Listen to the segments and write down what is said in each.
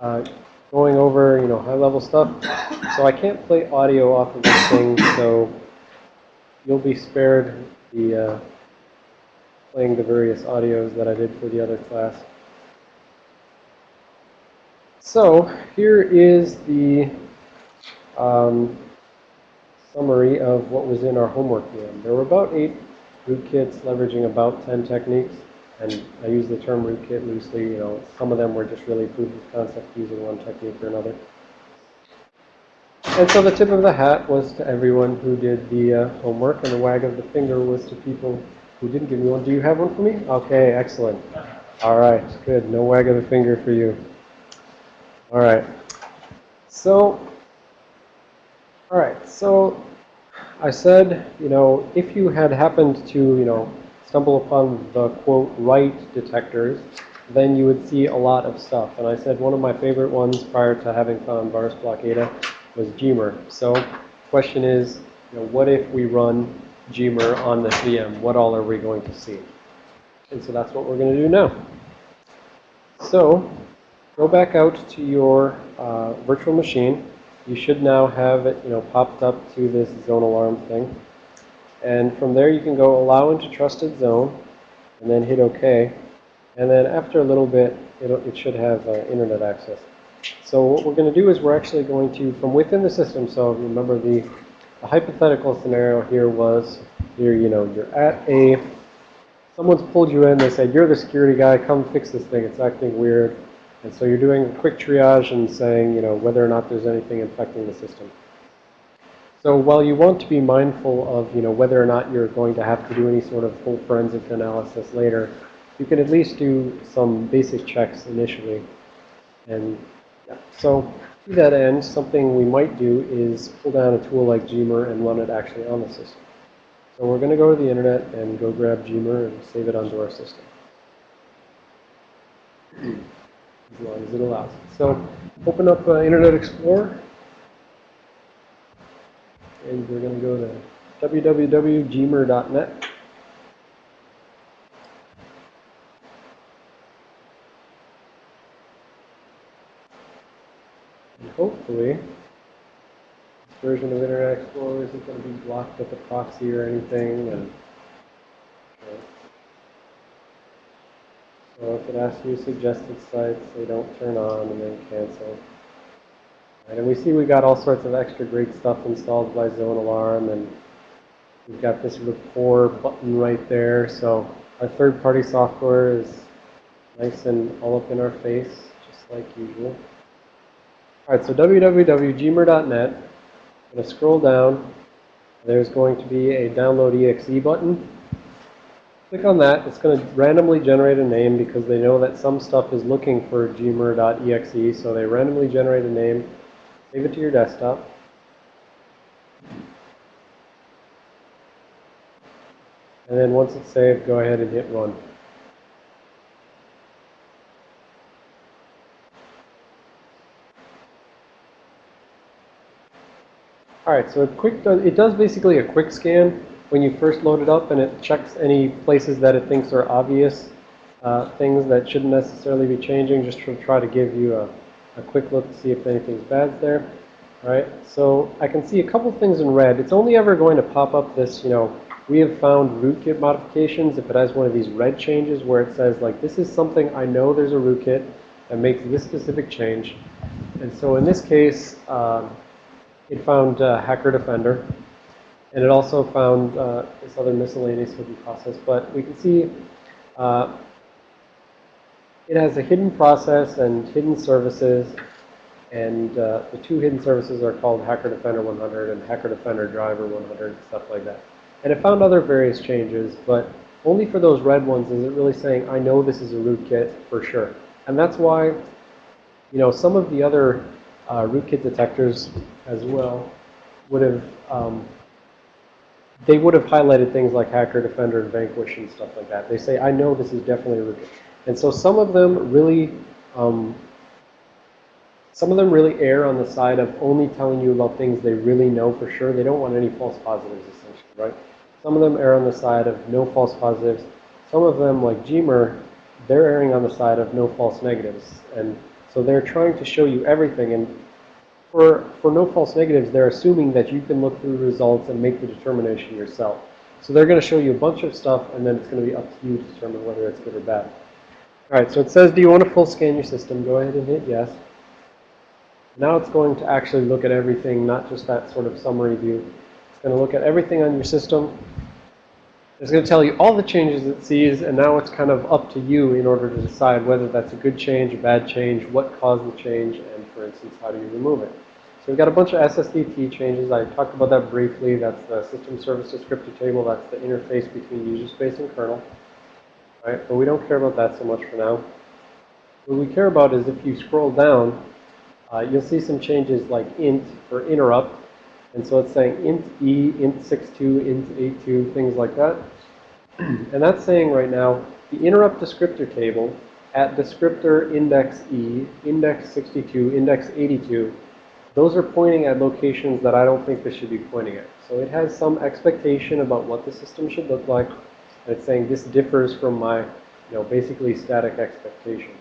uh, going over, you know, high-level stuff. So I can't play audio off of this thing, so you'll be spared the uh, playing the various audios that I did for the other class. So here is the um, summary of what was in our homework VM. There were about eight rootkits leveraging about 10 techniques. And I use the term rootkit loosely. You know, some of them were just really proof of concept using one technique or another. And so the tip of the hat was to everyone who did the uh, homework, and the wag of the finger was to people who didn't give me one. Do you have one for me? Okay, excellent. All right, good. No wag of the finger for you. All right. So, all right. So I said, you know, if you had happened to, you know, stumble upon the, quote, right detectors, then you would see a lot of stuff. And I said one of my favorite ones prior to having found VirusBlokAda was Gmer. So question is, you know, what if we run Gmer on this VM? What all are we going to see? And so that's what we're going to do now. So go back out to your uh, virtual machine. You should now have it, you know, popped up to this zone alarm thing. And from there, you can go allow into trusted zone and then hit OK. And then after a little bit, it should have uh, internet access. So what we're going to do is we're actually going to, from within the system, so remember the, the hypothetical scenario here was, you're, you know, you're at a, someone's pulled you in, they said, you're the security guy, come fix this thing, it's acting weird. And so you're doing a quick triage and saying, you know, whether or not there's anything infecting the system. So while you want to be mindful of, you know, whether or not you're going to have to do any sort of full forensic analysis later, you can at least do some basic checks initially. And yeah. so to that end, something we might do is pull down a tool like Gmer and run it actually on the system. So we're going to go to the internet and go grab Gmer and save it onto our system. As long as it allows. So open up uh, Internet Explorer and we're going to go to www.gmer.net. And hopefully, this version of Internet Explorer isn't going to be blocked at the proxy or anything. And So if it asks you suggested sites, they don't turn on and then cancel. And we see we got all sorts of extra great stuff installed by Zone Alarm, and we've got this rapport button right there. So our third-party software is nice and all up in our face, just like usual. All right, so www.gmer.net. I'm going to scroll down. There's going to be a download exe button. Click on that. It's going to randomly generate a name because they know that some stuff is looking for gmer.exe, so they randomly generate a name. Save it to your desktop. And then once it's saved, go ahead and hit run. All right, so quick it does basically a quick scan when you first load it up, and it checks any places that it thinks are obvious uh, things that shouldn't necessarily be changing, just to try to give you a a quick look to see if anything's bad there. All right, so I can see a couple things in red. It's only ever going to pop up this, you know, we have found rootkit modifications if it has one of these red changes where it says like this is something I know there's a rootkit that makes this specific change. And so in this case, um, it found uh, Hacker Defender. And it also found uh, this other miscellaneous hidden process. But we can see uh, it has a hidden process and hidden services. And uh, the two hidden services are called Hacker Defender 100 and Hacker Defender Driver 100, and stuff like that. And it found other various changes, but only for those red ones is it really saying, I know this is a rootkit for sure. And that's why, you know, some of the other uh, rootkit detectors as well would have, um, they would have highlighted things like Hacker Defender and Vanquish and stuff like that. They say, I know this is definitely a rootkit. And so some of them really, um, some of them really err on the side of only telling you about things they really know for sure. They don't want any false positives, essentially, right? Some of them err on the side of no false positives. Some of them, like Gmer, they're erring on the side of no false negatives. And So they're trying to show you everything. And for, for no false negatives, they're assuming that you can look through results and make the determination yourself. So they're going to show you a bunch of stuff, and then it's going to be up to you to determine whether it's good or bad. All right, so it says, do you want to full scan your system? Go ahead and hit yes. Now it's going to actually look at everything, not just that sort of summary view. It's going to look at everything on your system. It's going to tell you all the changes it sees, and now it's kind of up to you in order to decide whether that's a good change, a bad change, what caused the change, and for instance, how do you remove it. So we've got a bunch of SSDT changes. I talked about that briefly. That's the system service descriptor table. That's the interface between user space and kernel. Right, but we don't care about that so much for now. What we care about is if you scroll down, uh, you'll see some changes like int for interrupt. And so it's saying int e, int 62, int 82, things like that. and that's saying right now the interrupt descriptor table at descriptor index e, index 62, index 82, those are pointing at locations that I don't think they should be pointing at. So it has some expectation about what the system should look like. It's saying this differs from my, you know, basically static expectation.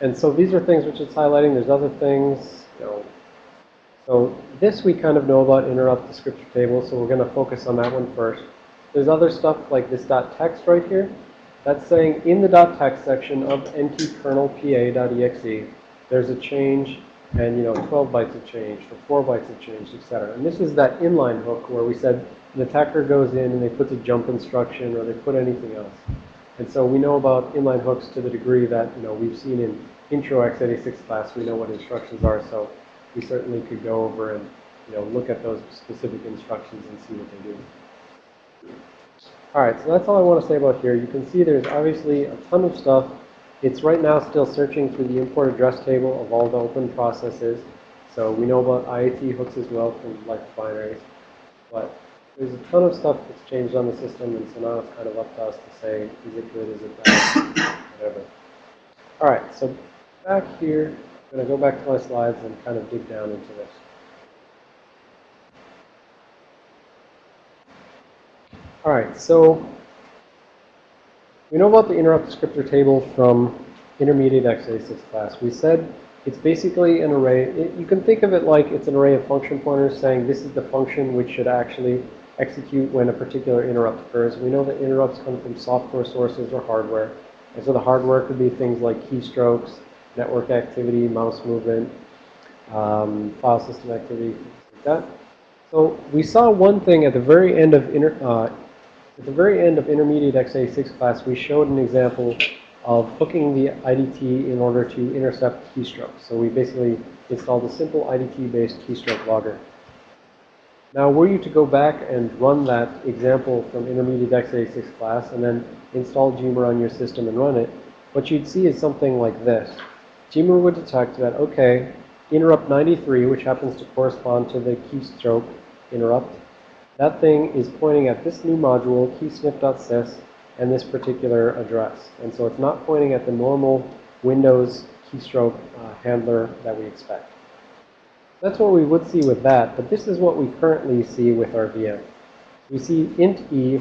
And so these are things which it's highlighting. There's other things, you know. So this we kind of know about interrupt descriptor table, so we're going to focus on that one first. There's other stuff like this dot text right here. That's saying in the dot text section of ntkrnlpa.exe, there's a change and, you know, 12 bytes of change or 4 bytes of change, etc. And this is that inline hook where we said the attacker goes in and they put a jump instruction or they put anything else. And so we know about inline hooks to the degree that, you know, we've seen in intro x86 class, we know what instructions are, so we certainly could go over and, you know, look at those specific instructions and see what they do. All right, so that's all I want to say about here. You can see there's obviously a ton of stuff. It's right now still searching through the import address table of all the open processes. So we know about IAT hooks as well from like binaries. But there's a ton of stuff that's changed on the system, and so now it's kind of up to us to say, is it good, is it bad, whatever. All right, so back here, I'm going to go back to my slides and kind of dig down into this. All right, so we know about the interrupt descriptor table from intermediate x86 class. We said it's basically an array. It, you can think of it like it's an array of function pointers saying this is the function which should actually execute when a particular interrupt occurs. We know that interrupts come from software sources or hardware. And so the hardware could be things like keystrokes, network activity, mouse movement, um, file system activity, like that. So we saw one thing at the very end of inter, uh, at the very end of intermediate x86 class, we showed an example of hooking the IDT in order to intercept keystrokes. So we basically installed a simple IDT-based keystroke logger. Now, were you to go back and run that example from intermediate x86 class and then install Gmer on your system and run it, what you'd see is something like this. Gmer would detect that, okay, interrupt 93, which happens to correspond to the keystroke interrupt, that thing is pointing at this new module, keysnif.sys, and this particular address. And so it's not pointing at the normal Windows keystroke uh, handler that we expect. That's what we would see with that, but this is what we currently see with our VM. We see int e,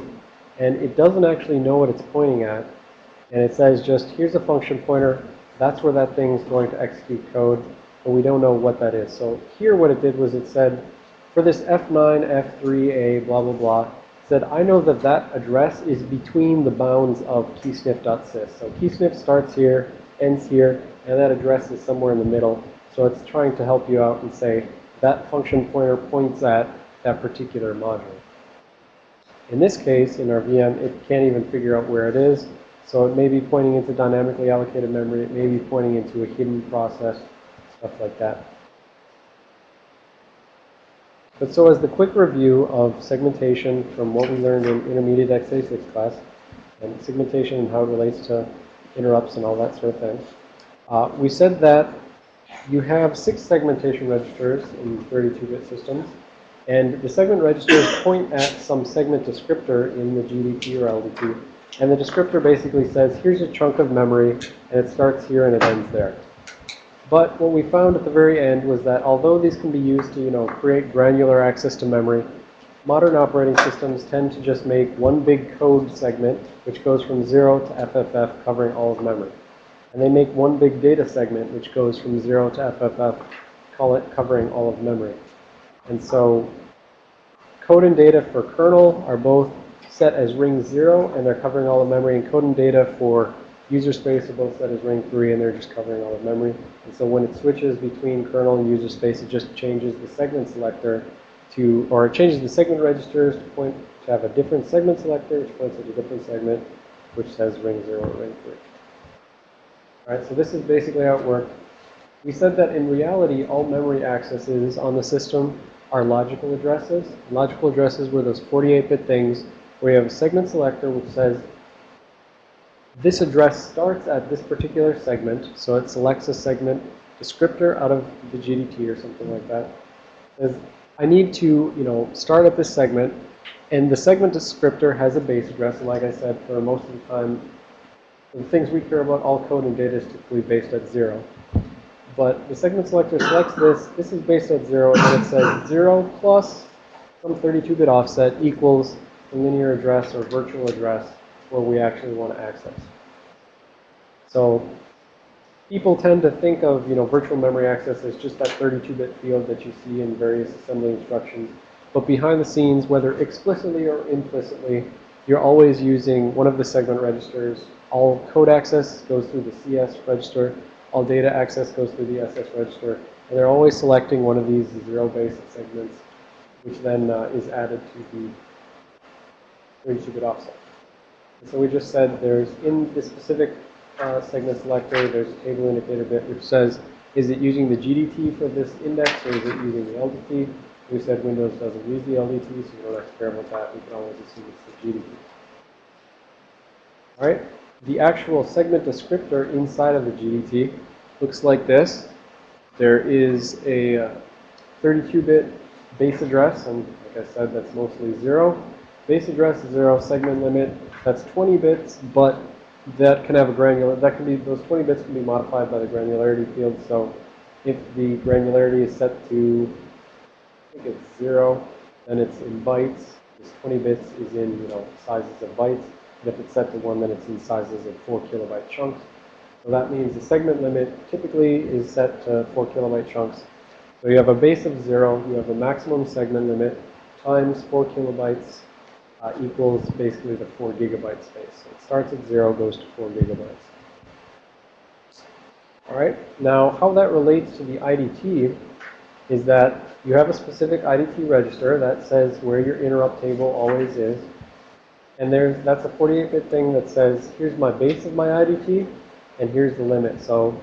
and it doesn't actually know what it's pointing at. And it says just, here's a function pointer. That's where that thing's going to execute code, but we don't know what that is. So here what it did was it said, for this F9, F3A, blah, blah, blah, said, I know that that address is between the bounds of keysnif.sys. So keysnif starts here, ends here, and that address is somewhere in the middle. So it's trying to help you out and say, that function pointer points at that particular module. In this case, in our VM, it can't even figure out where it is. So it may be pointing into dynamically allocated memory. It may be pointing into a hidden process, stuff like that. But so as the quick review of segmentation from what we learned in intermediate x86 class, and segmentation and how it relates to interrupts and all that sort of thing, uh, we said that you have six segmentation registers in 32-bit systems. And the segment registers point at some segment descriptor in the GDT or LDT. And the descriptor basically says, here's a chunk of memory, and it starts here and it ends there. But what we found at the very end was that although these can be used to, you know, create granular access to memory, modern operating systems tend to just make one big code segment, which goes from 0 to FFF, covering all of memory. And they make one big data segment, which goes from 0 to FFF, call it covering all of memory. And so code and data for kernel are both set as ring 0, and they're covering all of memory. And code and data for user space are both set as ring 3, and they're just covering all of memory. And so when it switches between kernel and user space, it just changes the segment selector to, or it changes the segment registers to point to have a different segment selector, which points at a different segment, which says ring 0 or ring 3. All right, so this is basically how it works. We said that in reality, all memory accesses on the system are logical addresses. Logical addresses were those 48-bit things where you have a segment selector which says this address starts at this particular segment, so it selects a segment descriptor out of the GDT or something like that. Says, I need to, you know, start at this segment, and the segment descriptor has a base address, and like I said, for most of the time, the things we care about, all code and data is typically based at zero. But the segment selector selects this, this is based at zero, and then it says zero plus some 32-bit offset equals the linear address or virtual address where we actually want to access. So people tend to think of, you know, virtual memory access as just that 32-bit field that you see in various assembly instructions. But behind the scenes, whether explicitly or implicitly, you're always using one of the segment registers. All code access goes through the CS register. All data access goes through the SS register. And they're always selecting one of these zero-based segments, which then uh, is added to the 32-bit offset. And so we just said there's in the specific uh, segment selector, there's a table indicator bit which says, is it using the GDT for this index or is it using the LDT? We said Windows doesn't use the LDT, so we don't have to care about that. We can always assume it's the GDT. All right. The actual segment descriptor inside of the GDT looks like this. There is a 32-bit uh, base address, and like I said, that's mostly zero. Base address is zero, segment limit that's 20 bits, but that can have a granular, that can be, those 20 bits can be modified by the granularity field. So if the granularity is set to, I think it's zero, then it's in bytes. This 20 bits is in, you know, sizes of bytes. If it's set to one, then it's in sizes of four kilobyte chunks. So that means the segment limit typically is set to four kilobyte chunks. So you have a base of zero, you have a maximum segment limit times four kilobytes uh, equals basically the 4 gigabyte space. So it starts at 0, goes to 4 gigabytes. All right, now how that relates to the IDT is that you have a specific IDT register that says where your interrupt table always is. And there's that's a 48-bit thing that says, here's my base of my IDT, and here's the limit. So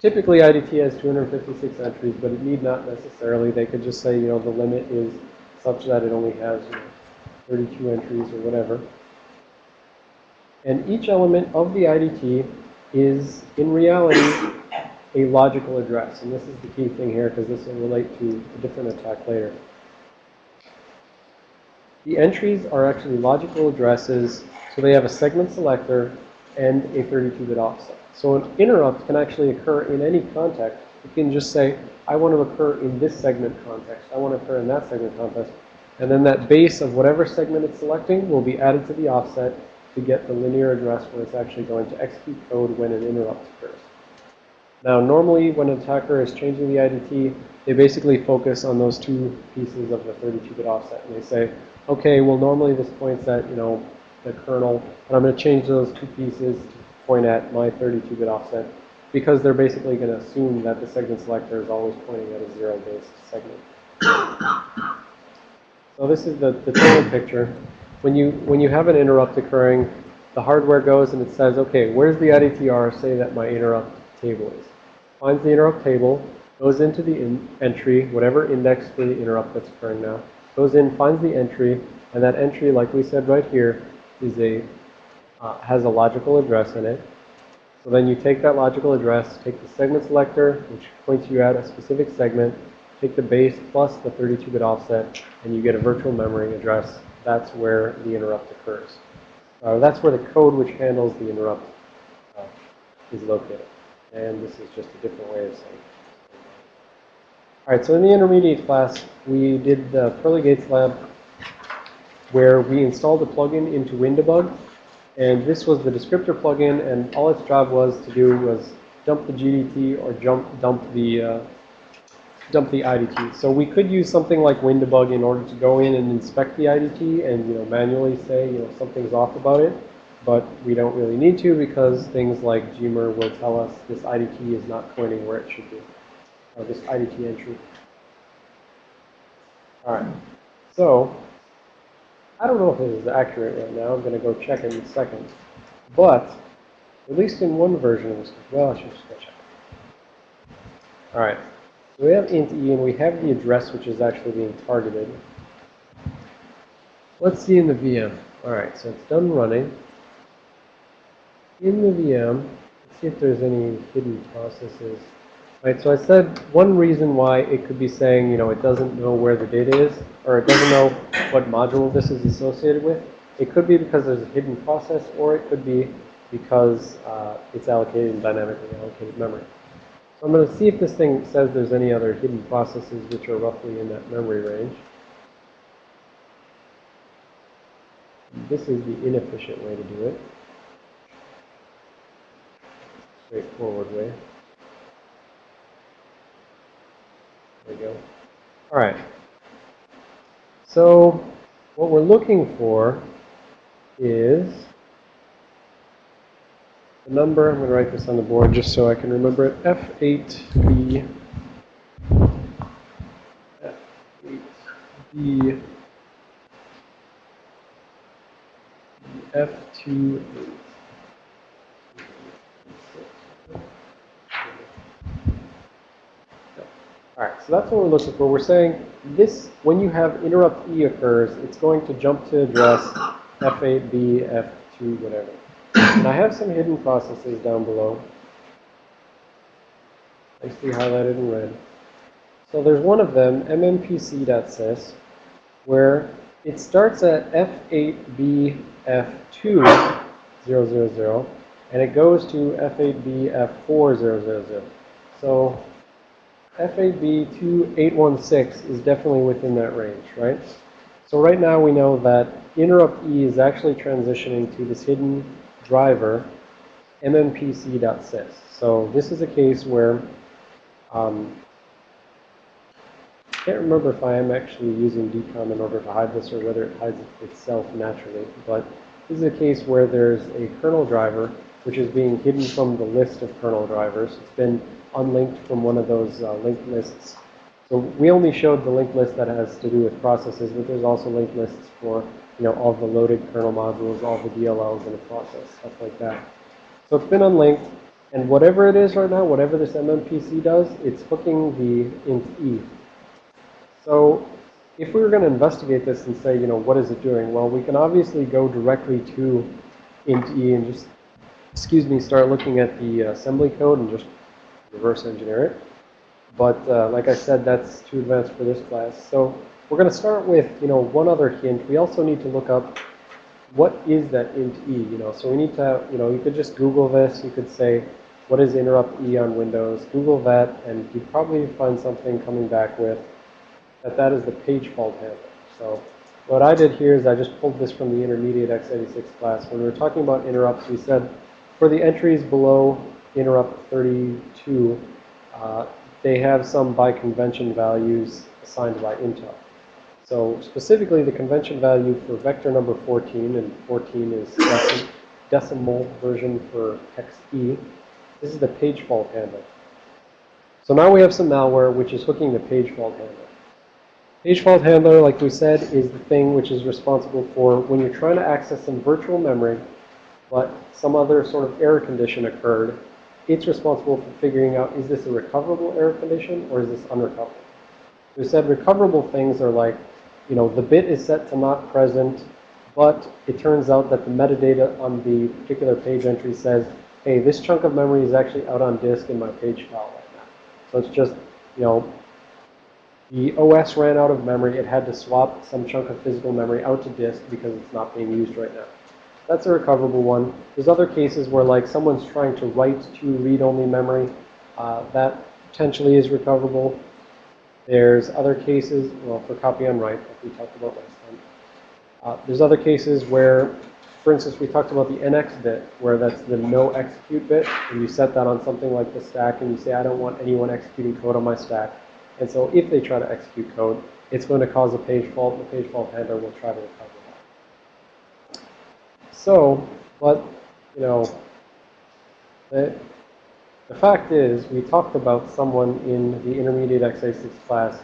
typically IDT has 256 entries, but it need not necessarily. They could just say, you know, the limit is such that it only has you know, 32 entries or whatever. And each element of the IDT is, in reality, a logical address. And this is the key thing here because this will relate to a different attack later. The entries are actually logical addresses, so they have a segment selector and a 32-bit offset. So an interrupt can actually occur in any context. You can just say, I want to occur in this segment context. I want to occur in that segment context. And then that base of whatever segment it's selecting will be added to the offset to get the linear address where it's actually going to execute code when an interrupt occurs. Now, normally when an attacker is changing the IDT, they basically focus on those two pieces of the 32-bit offset. And they say, okay, well, normally this points at, you know, the kernel, and I'm going to change those two pieces to point at my 32-bit offset because they're basically going to assume that the segment selector is always pointing at a zero-based segment. So this is the, the total picture. When you, when you have an interrupt occurring, the hardware goes and it says, okay, where's the IDTR say that my interrupt table is? Finds the interrupt table, goes into the in entry, whatever index for the interrupt that's occurring now, goes in, finds the entry, and that entry, like we said right here, is a, uh, has a logical address in it. So then you take that logical address, take the segment selector, which points you at a specific segment, Take the base plus the 32-bit offset, and you get a virtual memory address. That's where the interrupt occurs. Uh, that's where the code which handles the interrupt uh, is located. And this is just a different way of saying it. All right, so in the intermediate class, we did the Pearly Gates lab where we installed a plugin into WinDbg. And this was the descriptor plugin, and all its job was to do was dump the GDT or jump, dump the uh, dump the IDT. So we could use something like WinDbg in order to go in and inspect the IDT and you know manually say you know something's off about it. But we don't really need to because things like Gmer will tell us this IDT is not pointing where it should be, or this IDT entry. All right. So I don't know if this is accurate right now. I'm going to go check in a second. But at least in one version of this, well, I should just go check. All right. So we have int e, and we have the address, which is actually being targeted. Let's see in the VM. All right, so it's done running. In the VM, let's see if there's any hidden processes. Right, so I said one reason why it could be saying, you know, it doesn't know where the data is, or it doesn't know what module this is associated with. It could be because there's a hidden process, or it could be because uh, it's allocated in dynamically allocated memory. So I'm going to see if this thing says there's any other hidden processes which are roughly in that memory range. This is the inefficient way to do it. Straightforward way. There we go. All right. So what we're looking for is the number, I'm going to write this on the board just so I can remember it, F8B, F8B, F28. All right, so that's what we're looking for. We're saying this, when you have interrupt E occurs, it's going to jump to address F8B, F2, whatever. And I have some hidden processes down below. Nicely highlighted in red. So there's one of them, mmpc.sys, where it starts at F8BF2000, and it goes to F8BF4000. So F8B2816 is definitely within that range, right? So right now we know that interrupt E is actually transitioning to this hidden driver mmpc.sys. So this is a case where um, I can't remember if I am actually using DKOM in order to hide this or whether it hides itself naturally. But this is a case where there's a kernel driver which is being hidden from the list of kernel drivers. It's been unlinked from one of those uh, linked lists. So we only showed the linked list that has to do with processes, but there's also linked lists for you know, all the loaded kernel modules, all the DLLs in a process, stuff like that. So it's been unlinked, and whatever it is right now, whatever this MMPC does, it's hooking the int e. So if we were going to investigate this and say, you know, what is it doing? Well, we can obviously go directly to int e and just, excuse me, start looking at the assembly code and just reverse engineer it. But uh, like I said, that's too advanced for this class. So we're going to start with, you know, one other hint. We also need to look up what is that int e, you know. So we need to, you know, you could just Google this. You could say, what is interrupt e on Windows? Google that, and you'd probably find something coming back with that that is the page fault handler. So what I did here is I just pulled this from the intermediate x86 class. When we were talking about interrupts, we said for the entries below interrupt 32, uh, they have some by convention values assigned by Intel. So specifically, the convention value for vector number 14, and 14 is decim decimal version for hex E. This is the page fault handler. So now we have some malware which is hooking the page fault handler. Page fault handler, like we said, is the thing which is responsible for when you're trying to access some virtual memory, but some other sort of error condition occurred. It's responsible for figuring out, is this a recoverable error condition or is this unrecoverable? We said recoverable things are like you know, the bit is set to not present, but it turns out that the metadata on the particular page entry says, hey, this chunk of memory is actually out on disk in my page file right now. So it's just, you know, the OS ran out of memory. It had to swap some chunk of physical memory out to disk because it's not being used right now. That's a recoverable one. There's other cases where like someone's trying to write to read-only memory. Uh, that potentially is recoverable. There's other cases, well, for copy on write, like we talked about last time. Uh, there's other cases where for instance, we talked about the NX bit, where that's the no execute bit, and you set that on something like the stack, and you say, I don't want anyone executing code on my stack. And so if they try to execute code, it's going to cause a page fault, and the page fault handler will try to recover. So, but, you know, the, the fact is, we talked about someone in the intermediate x86 class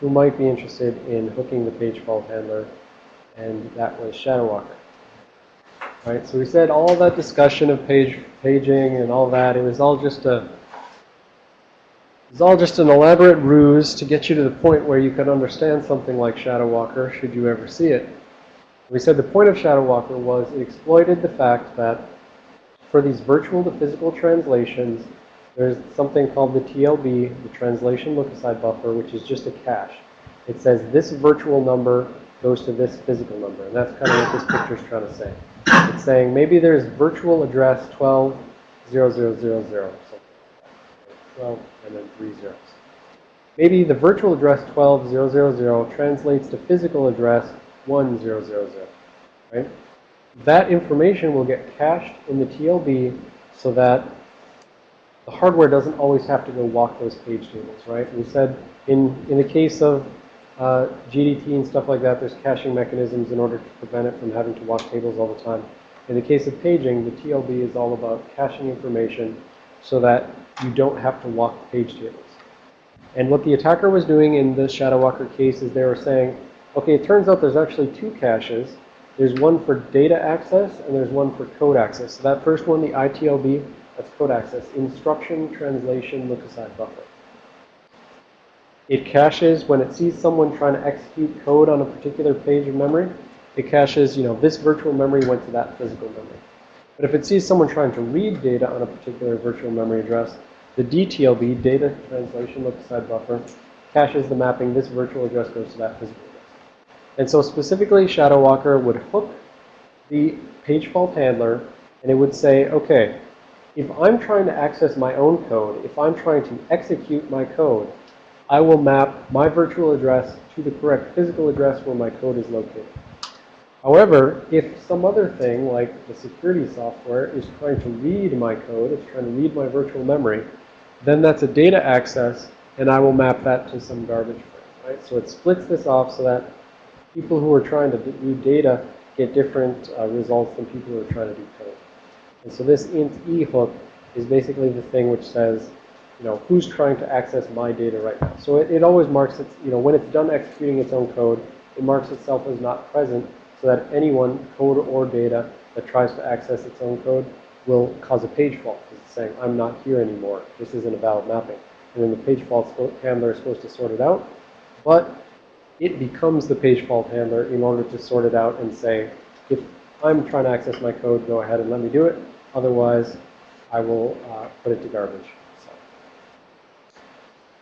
who might be interested in hooking the page fault handler, and that was Shadowwalker. Right, so we said all that discussion of page paging and all that, it was all just a it was all just an elaborate ruse to get you to the point where you could understand something like Shadowwalker should you ever see it. We said the point of Shadow Walker was it exploited the fact that for these virtual to physical translations, there's something called the TLB, the translation look-aside buffer, which is just a cache. It says this virtual number goes to this physical number. And that's kind of what this picture is trying to say. It's saying maybe there's virtual address 12, 0000, 12 and then three zeros. Maybe the virtual address 12000 translates to physical address 1000, right? That information will get cached in the TLB so that the hardware doesn't always have to go walk those page tables, right? We said in, in the case of uh, GDT and stuff like that, there's caching mechanisms in order to prevent it from having to walk tables all the time. In the case of paging, the TLB is all about caching information so that you don't have to walk page tables. And what the attacker was doing in the Shadowwalker case is they were saying, okay, it turns out there's actually two caches. There's one for data access and there's one for code access. So that first one, the ITLB, that's code access. Instruction, translation, look-aside buffer. It caches when it sees someone trying to execute code on a particular page of memory. It caches, you know, this virtual memory went to that physical memory. But if it sees someone trying to read data on a particular virtual memory address, the DTLB, data translation look-aside buffer, caches the mapping. This virtual address goes to that physical. And so specifically, Shadowwalker would hook the page fault handler, and it would say, okay, if I'm trying to access my own code, if I'm trying to execute my code, I will map my virtual address to the correct physical address where my code is located. However, if some other thing, like the security software, is trying to read my code, it's trying to read my virtual memory, then that's a data access, and I will map that to some garbage frame, right? So it splits this off so that people who are trying to do data get different uh, results than people who are trying to do code. And so this int e hook is basically the thing which says, you know, who's trying to access my data right now. So it, it always marks its, you know, when it's done executing its own code, it marks itself as not present so that anyone, code or data, that tries to access its own code will cause a page fault because it's saying, I'm not here anymore. This isn't a valid mapping. And then the page fault handler is supposed to sort it out. But it becomes the page fault handler in order to sort it out and say, if I'm trying to access my code, go ahead and let me do it. Otherwise, I will uh, put it to garbage. So.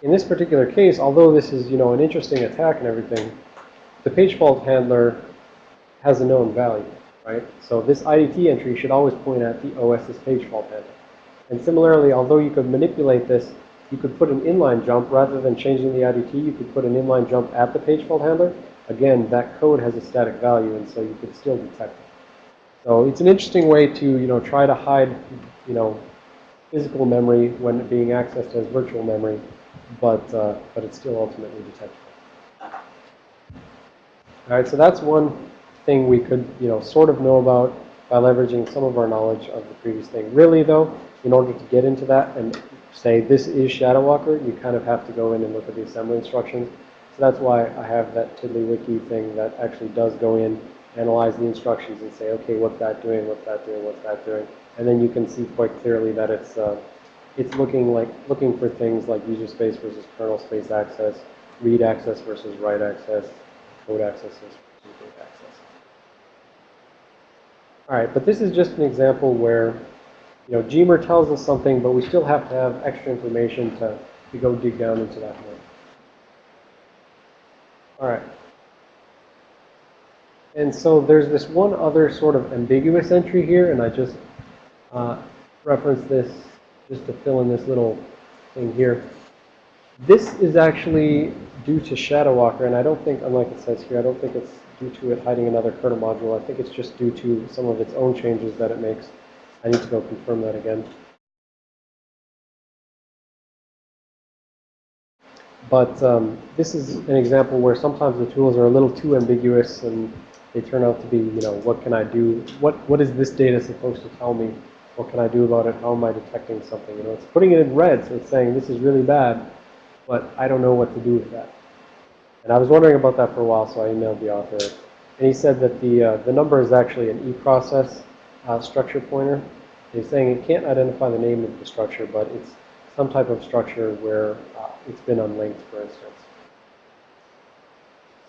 In this particular case, although this is, you know, an interesting attack and everything, the page fault handler has a known value, right? So this IDT entry should always point at the OS's page fault handler. And similarly, although you could manipulate this, you could put an inline jump rather than changing the IDT, you could put an inline jump at the page fault handler. Again, that code has a static value, and so you could still detect it. So it's an interesting way to, you know, try to hide, you know, physical memory when being accessed as virtual memory, but, uh, but it's still ultimately detectable. All right, so that's one thing we could, you know, sort of know about by leveraging some of our knowledge of the previous thing. Really, though, in order to get into that and say this is Shadowwalker, you kind of have to go in and look at the assembly instructions. So that's why I have that TiddlyWiki thing that actually does go in, analyze the instructions and say, okay, what's that doing, what's that doing, what's that doing? And then you can see quite clearly that it's, uh, it's looking like, looking for things like user space versus kernel space access, read access versus write access, code access versus read access. All right, but this is just an example where, you know, Gmer tells us something, but we still have to have extra information to, to go dig down into that more. All right. And so there's this one other sort of ambiguous entry here, and I just uh, reference this just to fill in this little thing here. This is actually due to Shadow Walker, and I don't think, unlike it says here, I don't think it's due to it hiding another kernel module. I think it's just due to some of its own changes that it makes. I need to go confirm that again. But um, this is an example where sometimes the tools are a little too ambiguous and they turn out to be, you know, what can I do? What What is this data supposed to tell me? What can I do about it? How am I detecting something? You know, it's putting it in red, so it's saying this is really bad, but I don't know what to do with that. And I was wondering about that for a while, so I emailed the author. And he said that the, uh, the number is actually an eProcess uh, structure pointer. is saying it can't identify the name of the structure, but it's some type of structure where uh, it's been unlinked, for instance.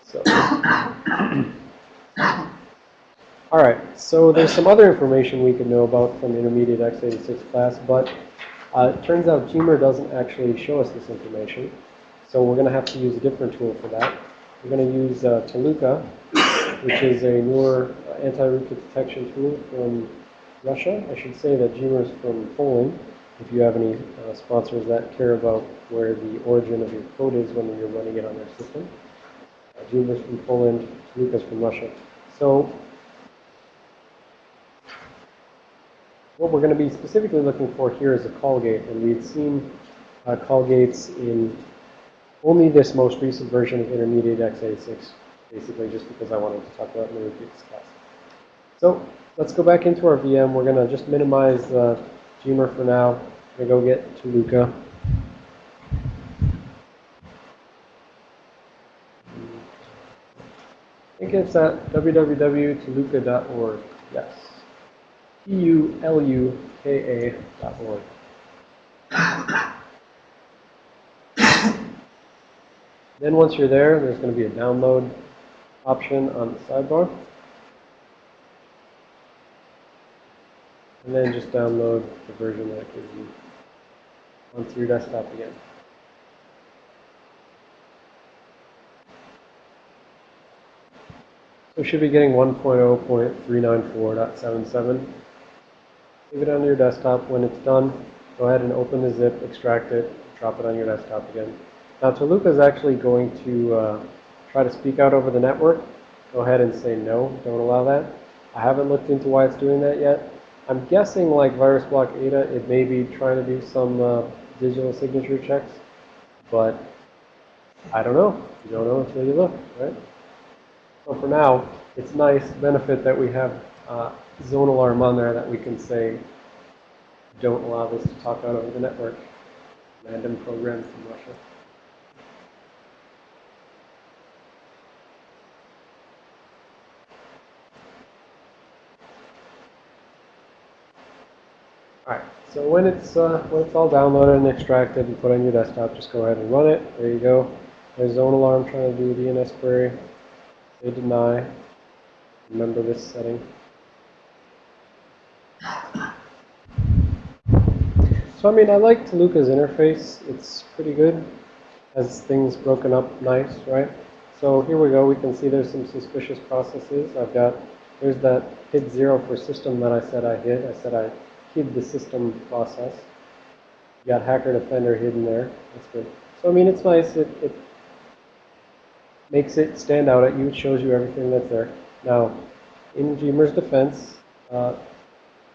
So, all right. So there's some other information we could know about from intermediate x86 class, but uh, it turns out Gmer doesn't actually show us this information. So we're going to have to use a different tool for that. We're going to use uh, Tuluka, which is a newer anti-rootkit detection tool from Russia. I should say that Gmer is from Poland if you have any uh, sponsors that care about where the origin of your code is when you're running it on their system. Uh, is from Poland, Tuluka's from Russia. So what we're going to be specifically looking for here is a call gate, and we've seen uh, call gates in only this most recent version of intermediate x86, basically just because I wanted to talk about in class. So let's go back into our VM. We're going to just minimize uh, Gmer for now. I'm going to go get Tuluka. I think it's at www.tuluka.org. Yes. T-U-L-U-K-A dot org. then once you're there, there's going to be a download option on the sidebar. And then just download the version that it gives you onto your desktop again. So we should be getting 1.0.394.77. Leave it on your desktop. When it's done, go ahead and open the zip, extract it, drop it on your desktop again. Now, Tuluka is actually going to uh, try to speak out over the network. Go ahead and say no, don't allow that. I haven't looked into why it's doing that yet. I'm guessing like VirusBlokAda, it may be trying to do some uh, digital signature checks, but I don't know. You don't know until you look, right? So for now, it's nice benefit that we have uh, zone alarm on there that we can say, don't allow this to talk out over the network. Random programs from Russia. Alright, so when it's, uh, when it's all downloaded and extracted and put on your desktop, just go ahead and run it. There you go. There's Zone Alarm trying to do a DNS query. They deny. Remember this setting. So I mean, I like Tuluka's interface. It's pretty good. Has things broken up nice, right? So here we go. We can see there's some suspicious processes. I've got, there's that hid zero for system that I said I hid. I said I hid the system process. You got hacker defender hidden there. That's good. So I mean, it's nice. It, it makes it stand out at you. It shows you everything that's there. Now, in Gmer's defense, uh,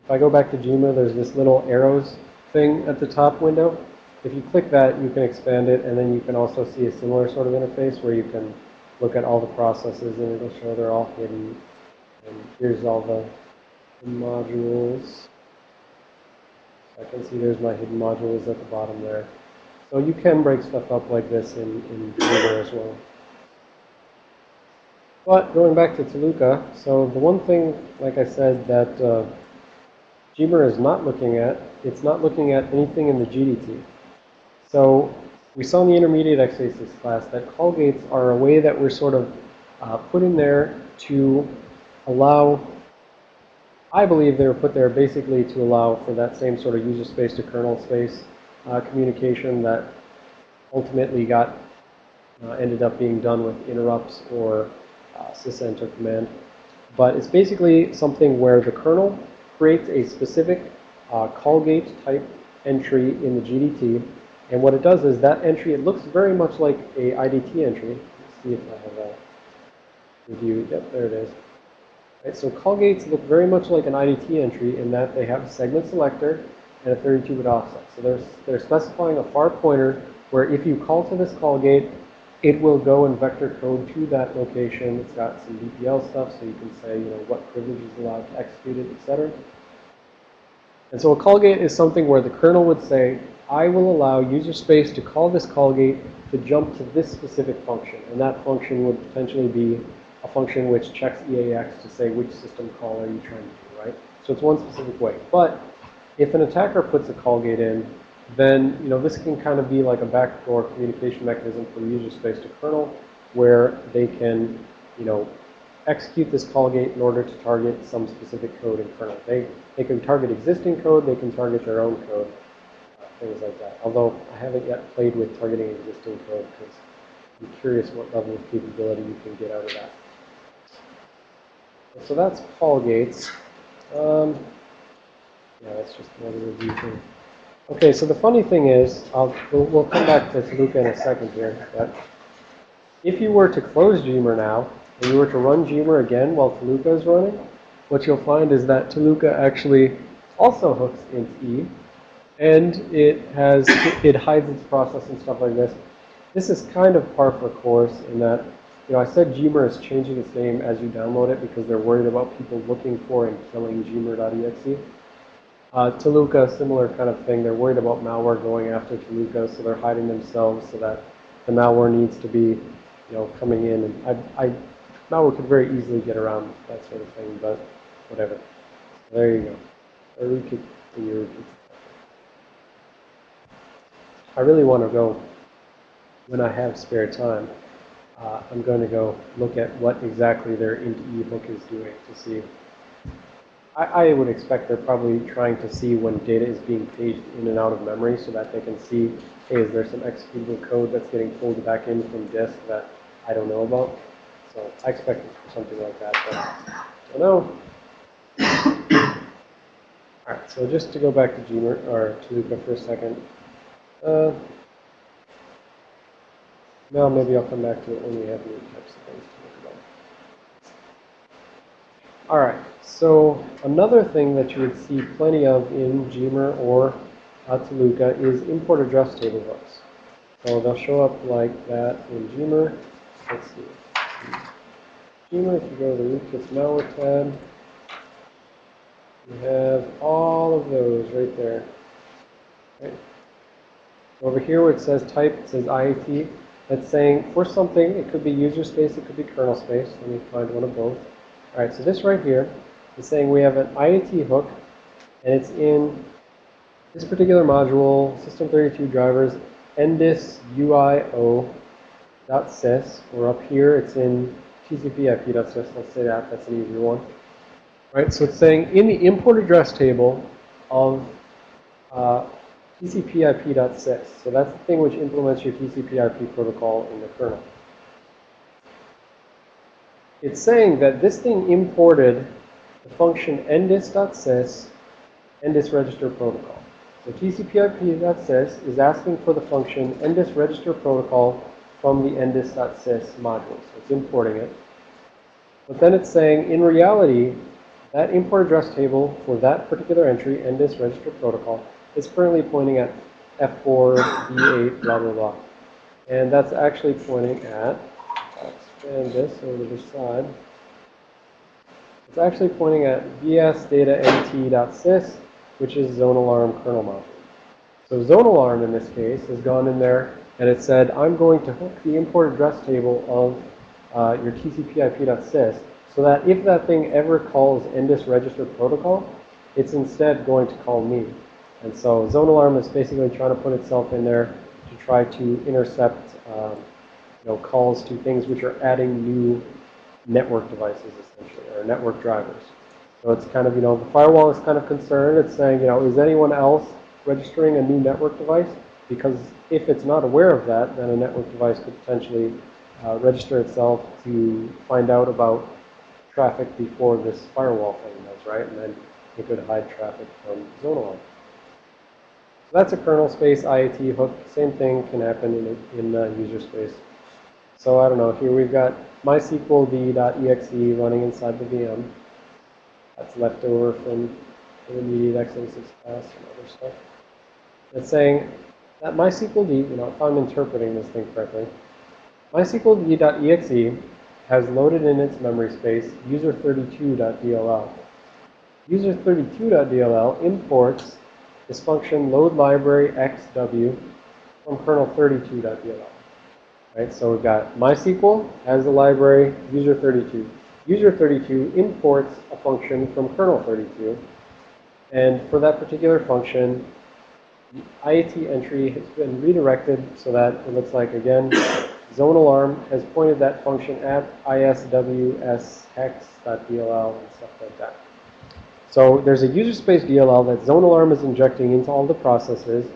if I go back to Gmer, there's this little arrows thing at the top window. If you click that, you can expand it, and then you can also see a similar sort of interface where you can look at all the processes, and it'll show they're all hidden. And here's all the modules. I can see there's my hidden modules at the bottom there. So you can break stuff up like this in, in Gmer as well. But going back to Tuluka, so the one thing, like I said, that uh, is not looking at, it's not looking at anything in the GDT. So we saw in the intermediate x86 class that call gates are a way that we're sort of uh, put in there to allow I believe they were put there basically to allow for that same sort of user space to kernel space uh, communication that ultimately got uh, ended up being done with interrupts or uh, sysenter command. But it's basically something where the kernel creates a specific uh, call gate type entry in the GDT And what it does is that entry, it looks very much like a IDT entry. Let's see if I have a review. Yep, there it is. Right, so call gates look very much like an IDT entry in that they have a segment selector and a 32-bit offset. So they're, they're specifying a far pointer where if you call to this call gate, it will go and vector code to that location. It's got some DPL stuff, so you can say, you know, what privilege is allowed to execute it, etc. And so a call gate is something where the kernel would say, I will allow user space to call this call gate to jump to this specific function. And that function would potentially be a function which checks EAX to say which system call are you trying to do, right? So it's one specific way. But if an attacker puts a call gate in, then you know this can kind of be like a backdoor communication mechanism from user space to kernel, where they can, you know, execute this call gate in order to target some specific code in kernel. They they can target existing code, they can target their own code, uh, things like that. Although I haven't yet played with targeting existing code because I'm curious what level of capability you can get out of that. So that's call gates. Um, yeah, that's just another review thing. Okay, so the funny thing is, we'll, we'll come back to Tuluka in a second here, but if you were to close Gmer now, and you were to run Gmer again while Tuluka is running, what you'll find is that Tuluka actually also hooks into E, and it has, it hides its process and stuff like this. This is kind of par for course in that, you know, I said Gmer is changing its name as you download it because they're worried about people looking for and killing gmer.exe. Uh, Tuluka, similar kind of thing. They're worried about malware going after Tuluka, so they're hiding themselves so that the malware needs to be, you know, coming in. And I, I, malware could very easily get around that sort of thing, but whatever. There you go. We could, I really want to go, when I have spare time, uh, I'm going to go look at what exactly their int hook is doing to see I, I, would expect they're probably trying to see when data is being paged in and out of memory so that they can see, hey, is there some executable code that's getting pulled back in from disk that I don't know about? So I expect something like that, but I don't know. All right, so just to go back to Gmer, or Tuluka for a second. Uh, now maybe I'll come back to it when we have new types of things to look about. All right. So another thing that you would see plenty of in Gmer or Tuluka is import address table hooks. So they'll show up like that in Gmer. Let's see. Gmer, if you go to the rootkits malware tab, you have all of those right there. Right. Over here where it says type, it says IAT. That's saying for something, it could be user space, it could be kernel space. Let me find one of both. All right, so this right here is saying we have an IAT hook, and it's in this particular module, System32 drivers, ndis uio.sys, or up here it's in tcpip.sys. Let's say that. That's an easier one. All right, So it's saying in the import address table of uh, tcpip.sys. So that's the thing which implements your TCP/IP protocol in the kernel. It's saying that this thing imported the function ndis.sys, ndis register protocol. So tcpip.sys is asking for the function ndis register protocol from the ndis.sys module. So it's importing it. But then it's saying, in reality, that import address table for that particular entry, ndis register protocol, is currently pointing at F4, B8, blah, blah, blah. And that's actually pointing at, expand this over to the side. It's actually pointing at vsdatant.sys, which is zone alarm kernel module. So zone alarm in this case has gone in there and it said, I'm going to hook the import address table of uh, your tcpip.sys so that if that thing ever calls ndis register protocol, it's instead going to call me. And so zone alarm is basically trying to put itself in there to try to intercept um, you know, calls to things which are adding new network devices, essentially, or network drivers. So it's kind of, you know, the firewall is kind of concerned. It's saying, you know, is anyone else registering a new network device? Because if it's not aware of that, then a network device could potentially uh, register itself to find out about traffic before this firewall thing does, right? And then it could hide traffic from zone alarm. That's a kernel space IAT hook. Same thing can happen in, in uh, user space. So I don't know. Here we've got mysqld.exe running inside the VM. That's left over from the intermediate x86 class and other stuff. It's saying that mysqld, you know, if I'm interpreting this thing correctly, mysqld.exe has loaded in its memory space user32.dll. User32.dll imports this function load library xw from kernel32.dll. Right, so we've got MySQL as a library, user32. User32 imports a function from kernel32. And for that particular function, the IAT entry has been redirected so that it looks like, again, zone alarm has pointed that function at iswshex.dll and stuff like that. So there's a user space DLL that zone alarm is injecting into all the processes,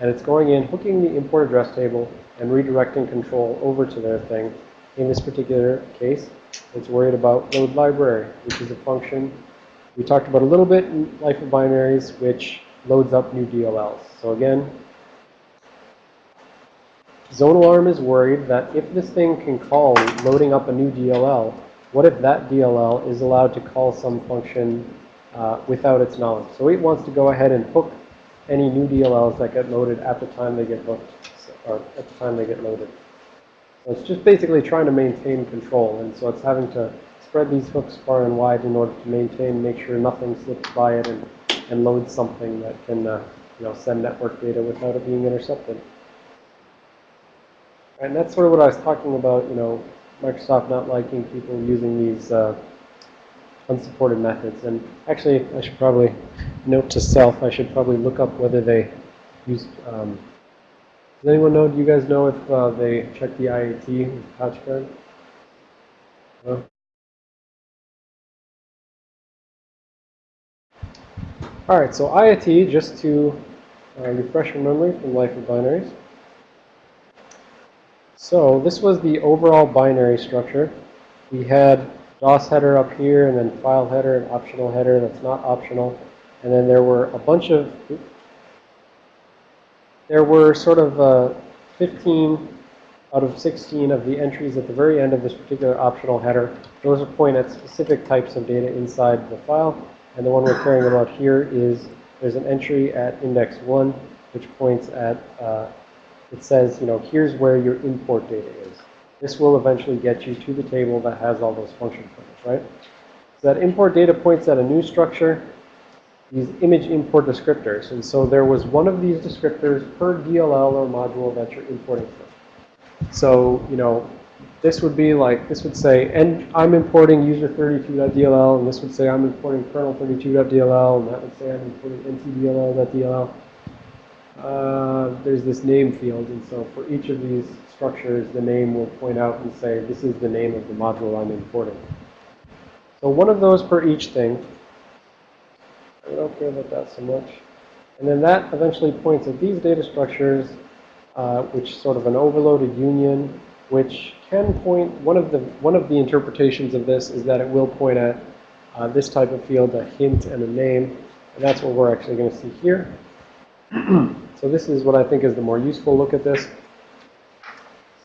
and it's going in, hooking the import address table, and redirecting control over to their thing. In this particular case, it's worried about load library, which is a function we talked about a little bit in life of binaries, which loads up new DLLs. So again, Zone Alarm is worried that if this thing can call loading up a new DLL, what if that DLL is allowed to call some function uh, without its knowledge. So it wants to go ahead and hook any new DLLs that get loaded at the time they get hooked, or at the time they get loaded. So it's just basically trying to maintain control, and so it's having to spread these hooks far and wide in order to maintain, make sure nothing slips by it and, and loads something that can, uh, you know, send network data without it being intercepted. And that's sort of what I was talking about, you know, Microsoft not liking people using these uh, unsupported methods. And actually, I should probably note to self, I should probably look up whether they use, um, does anyone know, do you guys know if uh, they check the IAT with PatchGuard? No? All right, so IAT, just to uh, refresh your memory from Life of Binaries. So this was the overall binary structure. We had DOS header up here, and then file header, and optional header that's not optional. And then there were a bunch of, there were sort of uh, 15 out of 16 of the entries at the very end of this particular optional header. Those are point at specific types of data inside the file. And the one we're caring about here is there's an entry at index 1, which points at, uh, it says, you know, here's where your import data is. This will eventually get you to the table that has all those function pointers, right? So that import data points at a new structure, these image import descriptors. And so there was one of these descriptors per DLL or module that you're importing from. So, you know, this would be like, this would say, and I'm importing user32.dll, and this would say I'm importing kernel32.dll, and that would say I'm importing ntdll.dll. Uh, there's this name field, and so for each of these structures, the name will point out and say, this is the name of the module I'm importing. So one of those per each thing. I don't care about that so much. And then that eventually points at these data structures, uh, which sort of an overloaded union, which can point, one of the, one of the interpretations of this is that it will point at uh, this type of field, a hint and a name. And that's what we're actually going to see here. so this is what I think is the more useful look at this.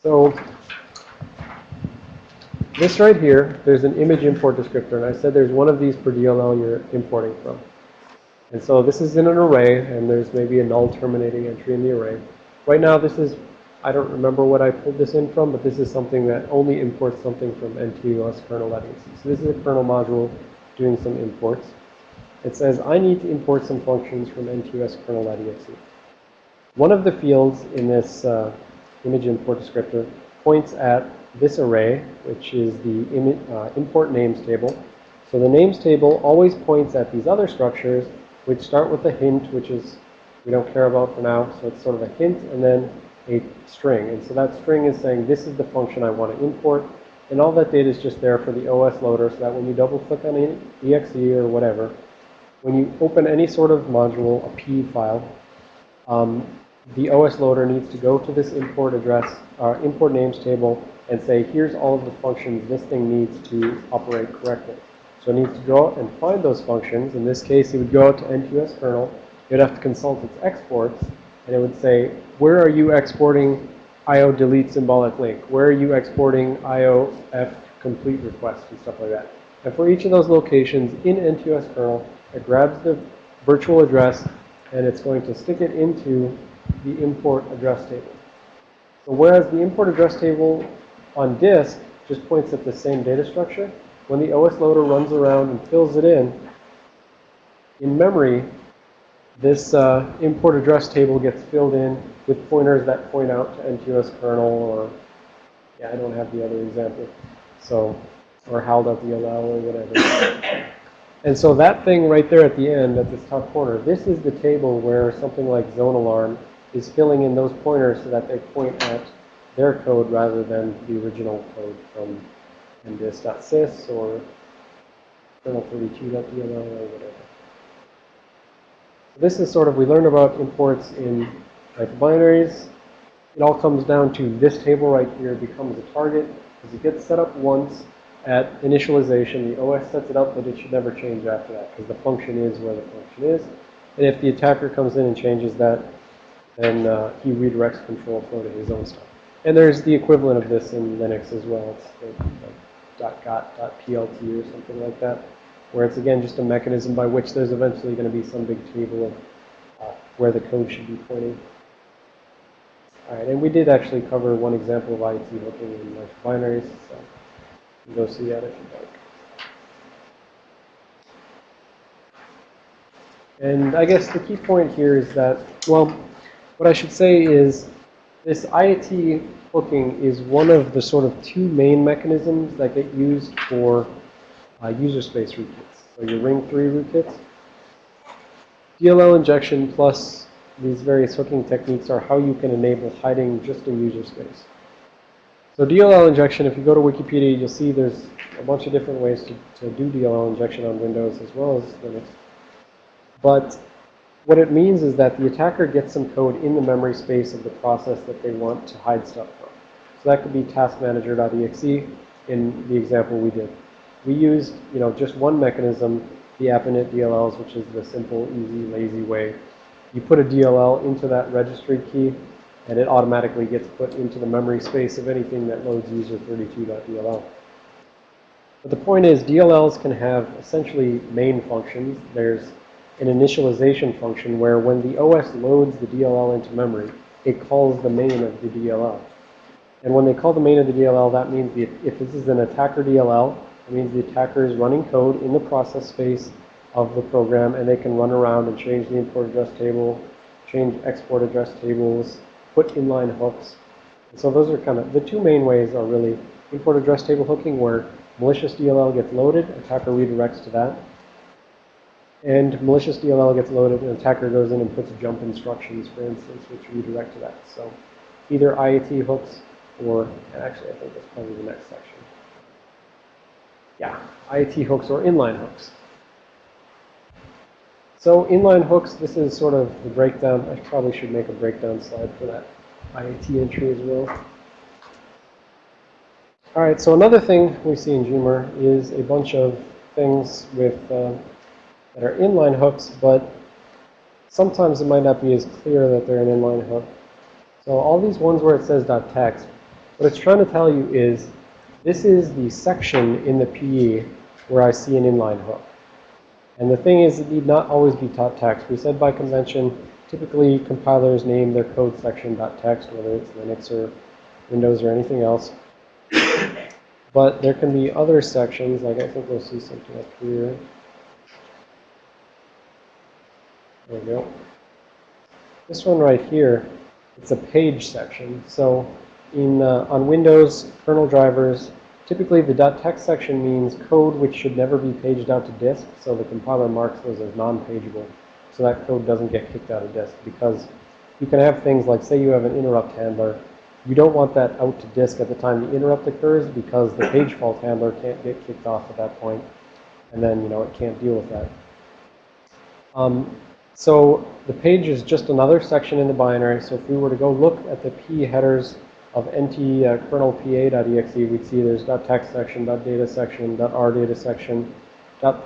So this right here, there's an image import descriptor. And I said there's one of these per DLL you're importing from. And so this is in an array, and there's maybe a null terminating entry in the array. Right now, this is, I don't remember what I pulled this in from, but this is something that only imports something from ntoskrnl.exe. So this is a kernel module doing some imports. It says, I need to import some functions from ntoskrnl.exe. One of the fields in this uh, image import descriptor points at this array, which is the uh, import names table. So the names table always points at these other structures, which start with a hint, which is we don't care about for now. So it's sort of a hint and then a string. And so that string is saying this is the function I want to import. And all that data is just there for the OS loader so that when you double click on exe or whatever, when you open any sort of module, a P file, um, the OS loader needs to go to this import address, uh, import names table, and say, here's all of the functions this thing needs to operate correctly. So it needs to go and find those functions. In this case, it would go out to NTOS kernel. It would have to consult its exports and it would say, where are you exporting IO delete symbolic link? Where are you exporting IOF complete request and stuff like that? And for each of those locations in NTOS kernel, it grabs the virtual address and it's going to stick it into the import address table. So whereas the import address table on disk just points at the same data structure, when the OS loader runs around and fills it in, in memory, this uh, import address table gets filled in with pointers that point out to NTOS kernel or, yeah, I don't have the other example. So, or hal.dll or whatever. And so that thing right there at the end, at this top corner, this is the table where something like zone alarm is filling in those pointers so that they point at their code rather than the original code from ndis.sys or kernel32.dll or whatever. So this is sort of, we learned about imports in like binaries. It all comes down to this table right here becomes a target because it gets set up once at initialization. The OS sets it up, but it should never change after that because the function is where the function is. And if the attacker comes in and changes that, then uh, he redirects control flow to his own stuff. And there's the equivalent of this in Linux as well. It's like .got, .plt or something like that, where it's again just a mechanism by which there's eventually going to be some big table of uh, where the code should be pointing. All right, and we did actually cover one example of IAT hooking in like binaries, so you can go see that if you'd like. And I guess the key point here is that, well, what I should say is this IAT hooking is one of the sort of two main mechanisms that get used for uh, user space rootkits. So your Ring 3 rootkits. DLL injection plus these various hooking techniques are how you can enable hiding just in user space. So DLL injection, if you go to Wikipedia, you'll see there's a bunch of different ways to, to do DLL injection on Windows as well as Linux. But what it means is that the attacker gets some code in the memory space of the process that they want to hide stuff from. So that could be taskmanager.exe in the example we did. We used, you know, just one mechanism, the AppInit DLLs, which is the simple, easy, lazy way. You put a DLL into that registry key, and it automatically gets put into the memory space of anything that loads user32.dll. But the point is, DLLs can have essentially main functions. There's an initialization function where when the OS loads the DLL into memory, it calls the main of the DLL. And when they call the main of the DLL, that means the, if this is an attacker DLL, it means the attacker is running code in the process space of the program, and they can run around and change the import address table, change export address tables, put inline hooks. And so those are kind of, the two main ways are really import address table hooking, where malicious DLL gets loaded, attacker redirects to that, and malicious DLL gets loaded, and attacker goes in and puts jump instructions, for instance, which redirect to that. So either IAT hooks or, actually I think that's probably the next section. Yeah, IAT hooks or inline hooks. So inline hooks, this is sort of the breakdown. I probably should make a breakdown slide for that IAT entry as well. All right, so another thing we see in Gmer is a bunch of things with uh, that are inline hooks, but sometimes it might not be as clear that they're an inline hook. So all these ones where it says .text, what it's trying to tell you is this is the section in the PE where I see an inline hook. And the thing is, it need not always be .text. We said by convention, typically compilers name their code section .text, whether it's Linux or Windows or anything else. But there can be other sections, like I think we'll see something up here. There we go. This one right here, it's a page section. So in uh, on Windows kernel drivers, typically the .text section means code which should never be paged out to disk. So the compiler marks those as non-pageable. So that code doesn't get kicked out of disk because you can have things like, say you have an interrupt handler. You don't want that out to disk at the time the interrupt occurs because the page fault handler can't get kicked off at that point, and then you know it can't deal with that. Um, so the page is just another section in the binary. So if we were to go look at the P headers of nt uh, kernel pa.exe, we'd see there's .text section, .data section, .rdata section,